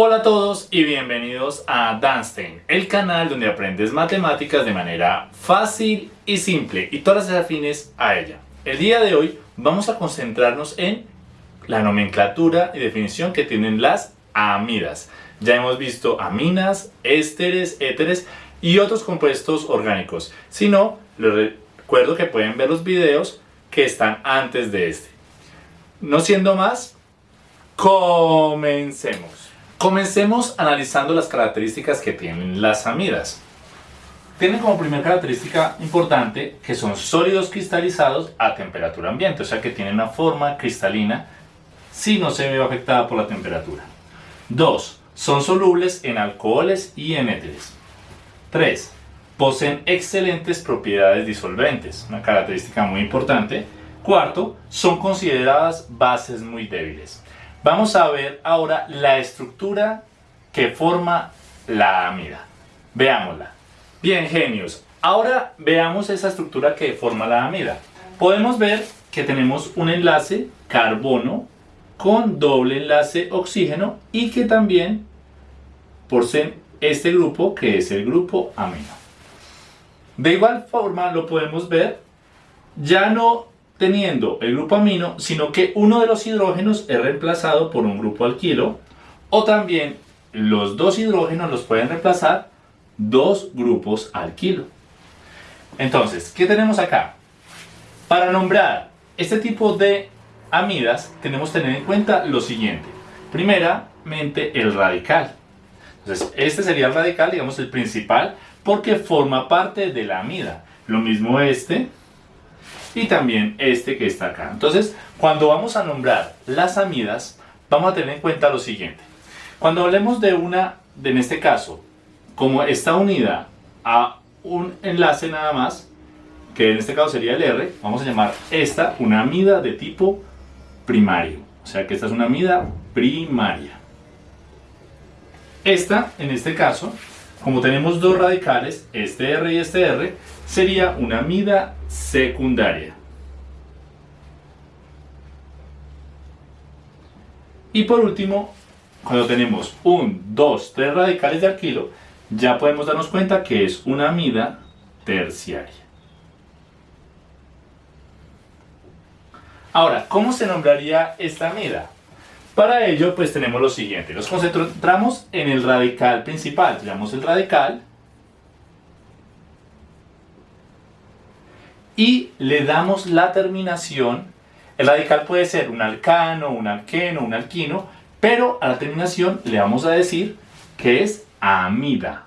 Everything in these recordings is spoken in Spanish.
Hola a todos y bienvenidos a Danstein, el canal donde aprendes matemáticas de manera fácil y simple y todas las afines a ella. El día de hoy vamos a concentrarnos en la nomenclatura y definición que tienen las amidas. Ya hemos visto aminas, ésteres, éteres y otros compuestos orgánicos. Si no, les recuerdo que pueden ver los videos que están antes de este. No siendo más, comencemos. Comencemos analizando las características que tienen las amidas. Tienen como primera característica importante que son sólidos cristalizados a temperatura ambiente, o sea que tienen una forma cristalina si no se ve afectada por la temperatura. 2. Son solubles en alcoholes y en éteres. 3. Poseen excelentes propiedades disolventes, una característica muy importante. Cuarto, son consideradas bases muy débiles. Vamos a ver ahora la estructura que forma la amida. Veámosla. Bien, genios. Ahora veamos esa estructura que forma la amida. Podemos ver que tenemos un enlace carbono con doble enlace oxígeno y que también poseen este grupo que es el grupo amino. De igual forma lo podemos ver ya no teniendo el grupo amino, sino que uno de los hidrógenos es reemplazado por un grupo alquilo, o también los dos hidrógenos los pueden reemplazar dos grupos alquilo. Entonces, ¿qué tenemos acá? Para nombrar este tipo de amidas, tenemos que tener en cuenta lo siguiente. Primeramente, el radical. Entonces, este sería el radical, digamos el principal, porque forma parte de la amida. Lo mismo este, y también este que está acá. Entonces, cuando vamos a nombrar las amidas, vamos a tener en cuenta lo siguiente. Cuando hablemos de una, de, en este caso, como está unida a un enlace nada más, que en este caso sería el R, vamos a llamar esta una amida de tipo primario. O sea que esta es una amida primaria. Esta, en este caso, como tenemos dos radicales, este R y este R, sería una amida secundaria. Y por último, cuando tenemos un, dos, tres radicales de alquilo, ya podemos darnos cuenta que es una amida terciaria. Ahora, ¿cómo se nombraría esta amida? Para ello, pues tenemos lo siguiente. Nos concentramos en el radical principal. Llamamos el radical. Y le damos la terminación. El radical puede ser un alcano, un alqueno, un alquino. Pero a la terminación le vamos a decir que es amida.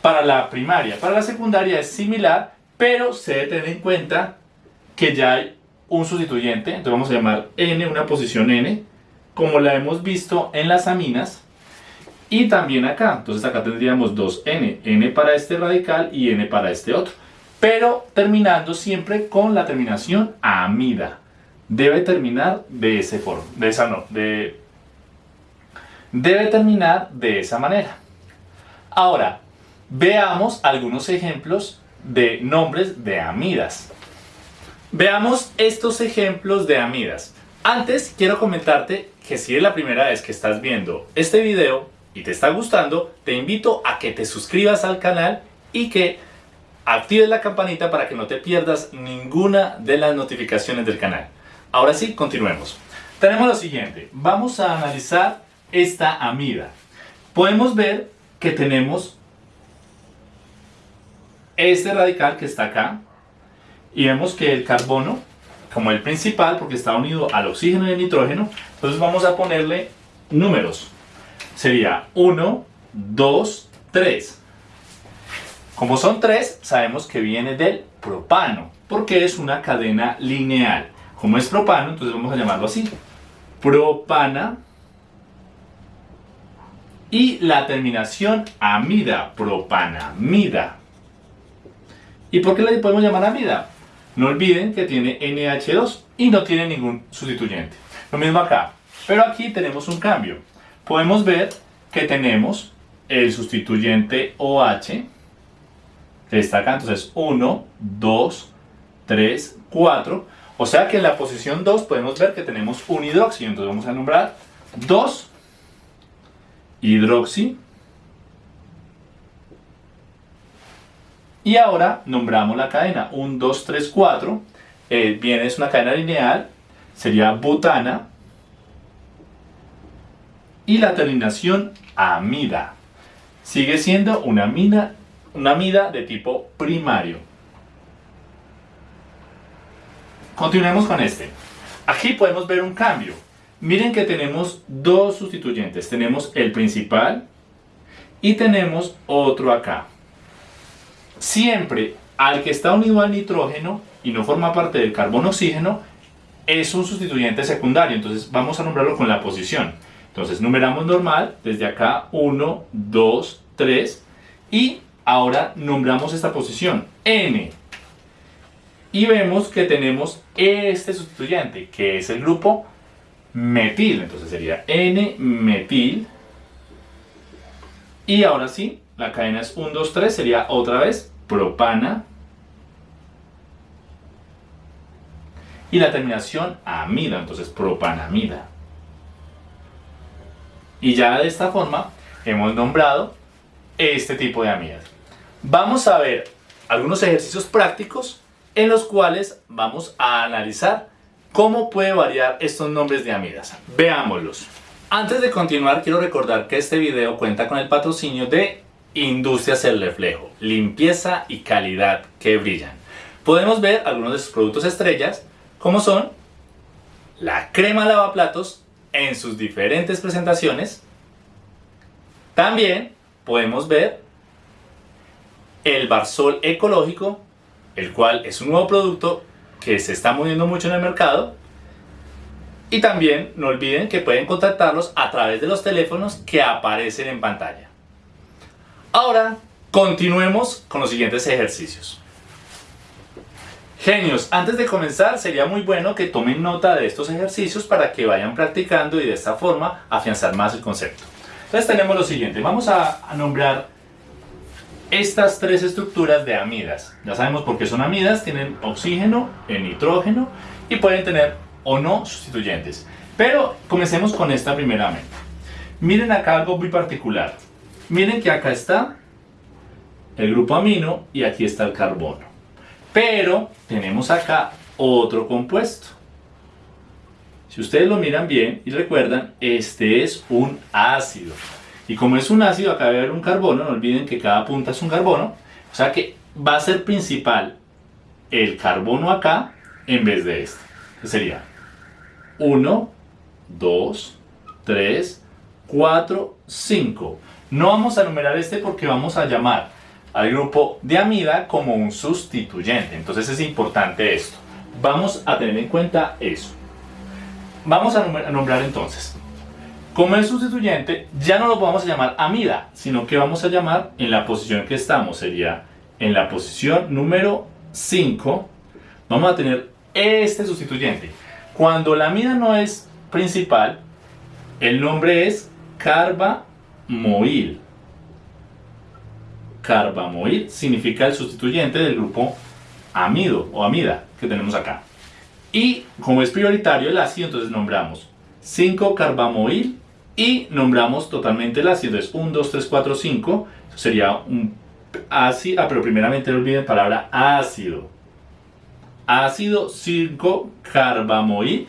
Para la primaria, para la secundaria es similar, pero se debe tener en cuenta que ya hay un sustituyente, entonces vamos a llamar n una posición n, como la hemos visto en las aminas, y también acá, entonces acá tendríamos 2n, n para este radical y n para este otro, pero terminando siempre con la terminación amida, debe terminar de ese forma, de esa no, de, debe terminar de esa manera. Ahora, veamos algunos ejemplos de nombres de amidas. Veamos estos ejemplos de amidas. Antes quiero comentarte que si es la primera vez que estás viendo este video y te está gustando, te invito a que te suscribas al canal y que actives la campanita para que no te pierdas ninguna de las notificaciones del canal. Ahora sí, continuemos. Tenemos lo siguiente, vamos a analizar esta amida. Podemos ver que tenemos este radical que está acá, y vemos que el carbono, como el principal, porque está unido al oxígeno y al nitrógeno, entonces vamos a ponerle números. Sería 1, 2, 3. Como son 3, sabemos que viene del propano, porque es una cadena lineal. Como es propano, entonces vamos a llamarlo así. Propana. Y la terminación amida, propanamida. ¿Y por qué le podemos llamar amida? No olviden que tiene NH2 y no tiene ningún sustituyente. Lo mismo acá, pero aquí tenemos un cambio. Podemos ver que tenemos el sustituyente OH, que está acá, entonces 1, 2, 3, 4. O sea que en la posición 2 podemos ver que tenemos un hidróxido. Entonces vamos a nombrar 2 hidroxi. Y ahora nombramos la cadena 1, 2, 3, 4. bien, es una cadena lineal. Sería butana. Y la terminación amida. Sigue siendo una, mina, una amida de tipo primario. Continuemos con este. Aquí podemos ver un cambio. Miren que tenemos dos sustituyentes. Tenemos el principal y tenemos otro acá. Siempre al que está unido al nitrógeno y no forma parte del carbono-oxígeno es un sustituyente secundario. Entonces vamos a nombrarlo con la posición. Entonces numeramos normal desde acá 1, 2, 3 y ahora nombramos esta posición N y vemos que tenemos este sustituyente, que es el grupo metil. Entonces sería N-metil. Y ahora sí, la cadena es 1, 2, 3, sería otra vez propana. Y la terminación amida, entonces propanamida. Y ya de esta forma hemos nombrado este tipo de amidas. Vamos a ver algunos ejercicios prácticos en los cuales vamos a analizar cómo puede variar estos nombres de amidas. Veámoslos. Antes de continuar, quiero recordar que este video cuenta con el patrocinio de Industrias El Reflejo, limpieza y calidad que brillan. Podemos ver algunos de sus productos estrellas, como son la crema lavaplatos en sus diferentes presentaciones. También podemos ver el barsol ecológico el cual es un nuevo producto que se está moviendo mucho en el mercado. Y también no olviden que pueden contactarlos a través de los teléfonos que aparecen en pantalla. Ahora, continuemos con los siguientes ejercicios. Genios, antes de comenzar sería muy bueno que tomen nota de estos ejercicios para que vayan practicando y de esta forma afianzar más el concepto. Entonces tenemos lo siguiente, vamos a, nombrar estas tres estructuras de amidas. Ya sabemos por qué son amidas, tienen oxígeno, el nitrógeno y pueden tener o no sustituyentes. Pero comencemos con esta primeramente. Miren acá algo muy particular. Miren que acá está el grupo amino y aquí está el carbono. Pero tenemos acá otro compuesto. Si ustedes lo miran bien y recuerdan, este es un ácido. Y como es un ácido, acá debe haber un carbono, no olviden que cada punta es un carbono, o sea que va a ser principal el carbono acá en vez de este. sería 1, 2, 3, 4, 5. No vamos a numerar este porque vamos a llamar al grupo de amida como un sustituyente. Entonces es importante esto. Vamos a tener en cuenta eso. Vamos a nombrar entonces como el sustituyente, ya no lo vamos a llamar amida, sino que vamos a llamar en la posición que estamos, sería en la posición número 5, vamos a tener este sustituyente. Cuando la amida no es principal, el nombre es carbamoil. Carbamoil significa el sustituyente del grupo amido o amida que tenemos acá. Y como es prioritario el ácido, entonces nombramos 5-carbamoil y nombramos totalmente el ácido. Es 1, 2, 3, 4, 5. Eso sería un ácido, ah, pero primeramente no olviden palabra ácido. Ácido 5-carbamoil.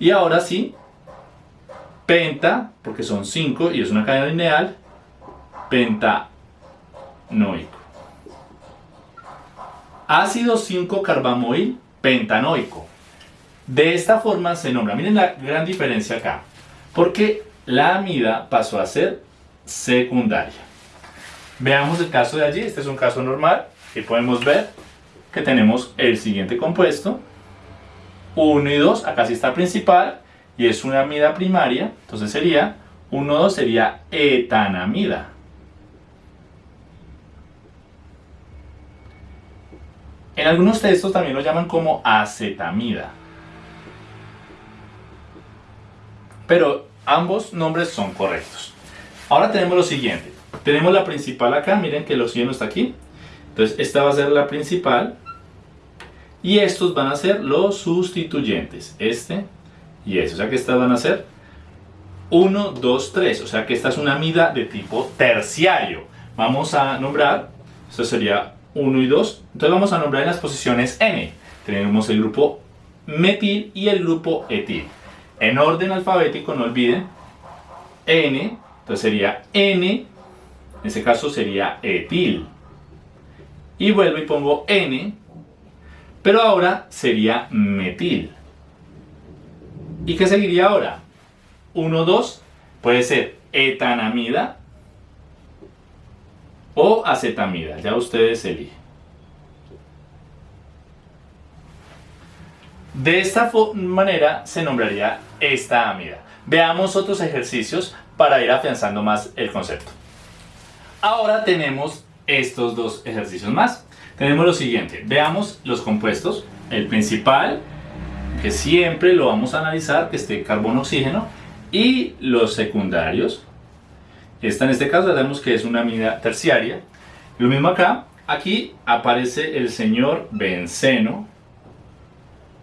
Y ahora sí, penta, porque son 5 y es una cadena lineal, pentanoico. Ácido 5-carbamoil pentanoico. De esta forma se nombra, miren la gran diferencia acá, porque la amida pasó a ser secundaria. Veamos el caso de allí, este es un caso normal, y podemos ver que tenemos el siguiente compuesto, 1 y 2, acá sí está principal, y es una amida primaria, entonces sería, 1, 2 sería etanamida. En algunos textos también lo llaman como acetamida. Pero ambos nombres son correctos. Ahora tenemos lo siguiente. Tenemos la principal acá, miren que el oxígeno está aquí. Entonces esta va a ser la principal. Y estos van a ser los sustituyentes, este y este. O sea que estas van a ser 1, 2, 3. O sea que esta es una amida de tipo terciario. Vamos a nombrar, esto sería 1 y 2. Entonces vamos a nombrar en las posiciones N. Tenemos el grupo metil y el grupo etil. En orden alfabético, no olviden, N, entonces sería N, en este caso sería etil. Y vuelvo y pongo N, pero ahora sería metil. ¿Y qué seguiría ahora? 1, 2, puede ser etanamida o acetamida, ya ustedes eligen. De esta manera se nombraría esta amida. Veamos otros ejercicios para ir afianzando más el concepto. Ahora tenemos estos dos ejercicios más. Tenemos lo siguiente, veamos los compuestos. El principal, que siempre lo vamos a analizar, que esté carbono-oxígeno, y los secundarios. Esta en este caso sabemos que es una amida terciaria. Lo mismo acá, aquí aparece el señor benceno,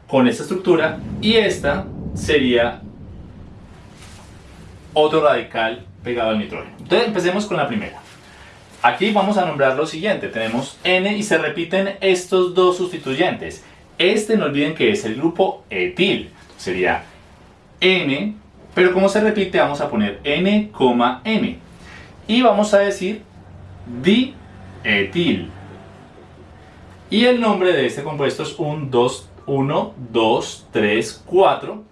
con esta estructura y esta sería otro radical pegado al nitrógeno. Entonces empecemos con la primera. Aquí vamos a nombrar lo siguiente, tenemos N y se repiten estos dos sustituyentes. Este no olviden que es el grupo etil, sería N, pero como se repite vamos a poner N, N. Y vamos a decir dietil. Y el nombre de este compuesto es un 2 1, 2, 3, 4,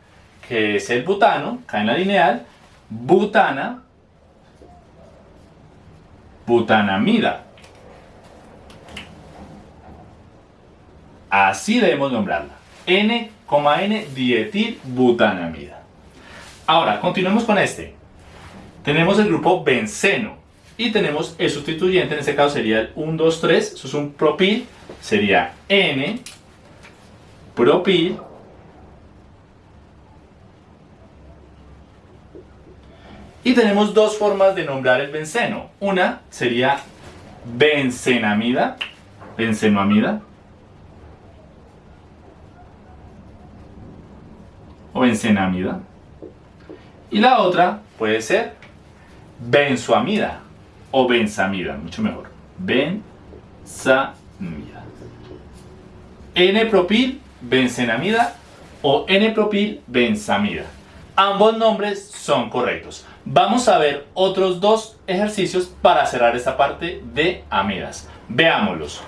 que es el butano, cae en la lineal, butana, butanamida. Así debemos nombrarla. N, N, dietil butanamida. Ahora, continuemos con este. Tenemos el grupo benceno y tenemos el sustituyente, en este caso sería el 1, 2, 3, eso es un propil, sería N, propil y tenemos dos formas de nombrar el benceno una sería bencenamida bencenoamida o bencenamida y la otra puede ser benzoamida o benzamida, mucho mejor benzamida N-propil benzenamida o N-propil benzamida. Ambos nombres son correctos. Vamos a ver otros dos ejercicios para cerrar esta parte de amidas. Veámoslos.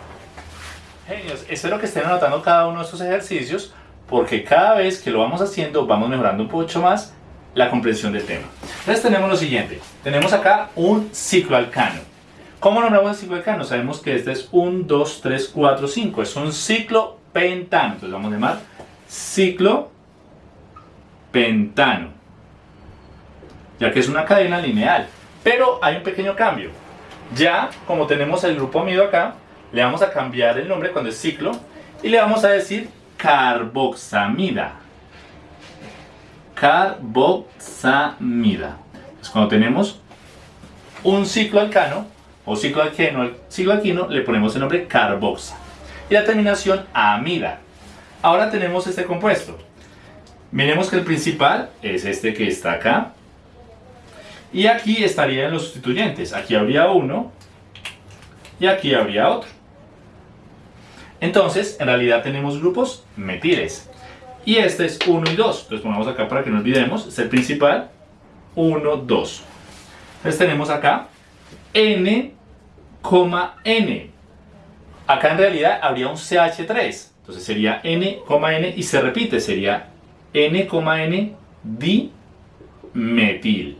Genios, espero que estén anotando cada uno de estos ejercicios porque cada vez que lo vamos haciendo vamos mejorando un poco más la comprensión del tema. Entonces tenemos lo siguiente, tenemos acá un cicloalcano. ¿Cómo nombramos el cicloalcano? Sabemos que este es un 2, 3, 4, 5, es un ciclo pentano. Entonces vamos a llamar ciclo pentano. Ya que es una cadena lineal. Pero hay un pequeño cambio. Ya, como tenemos el grupo amido acá, le vamos a cambiar el nombre cuando es ciclo y le vamos a decir carboxamida. Carboxamida. Entonces cuando tenemos un ciclo alcano o ciclo alqueno, ciclo le ponemos el nombre carboxa y la terminación amida. Ahora tenemos este compuesto. Miremos que el principal es este que está acá. Y aquí estarían los sustituyentes. Aquí habría uno y aquí habría otro. Entonces, en realidad tenemos grupos metiles. Y este es 1 y 2. Entonces pongamos acá para que no olvidemos. Es el principal. 1, 2. Entonces tenemos acá N, N. Acá en realidad habría un CH3. Entonces sería N, N y se repite, sería N, N dimetil.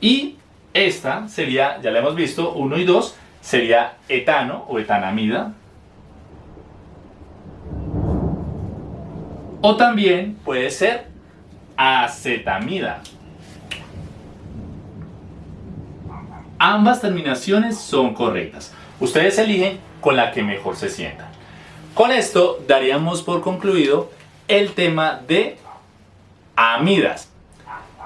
Y esta sería, ya la hemos visto, 1 y 2, sería etano o etanamida. O también puede ser acetamida. Ambas terminaciones son correctas. Ustedes eligen con la que mejor se sientan. Con esto daríamos por concluido el tema de amidas.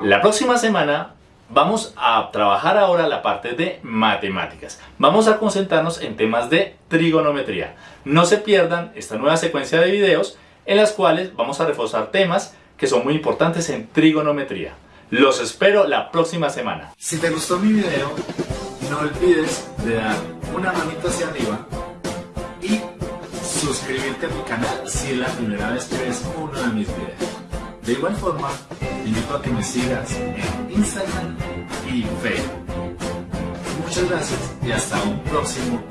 La próxima semana Vamos a trabajar ahora la parte de matemáticas. Vamos a concentrarnos en temas de trigonometría. No se pierdan esta nueva secuencia de videos en las cuales vamos a reforzar temas que son muy importantes en trigonometría. Los espero la próxima semana. Si te gustó mi video, no olvides de dar una manito hacia arriba y suscribirte a mi canal si es la primera vez que ves uno de mis videos. De igual forma, te invito a que me sigas en Instagram y Facebook. Muchas gracias y hasta un próximo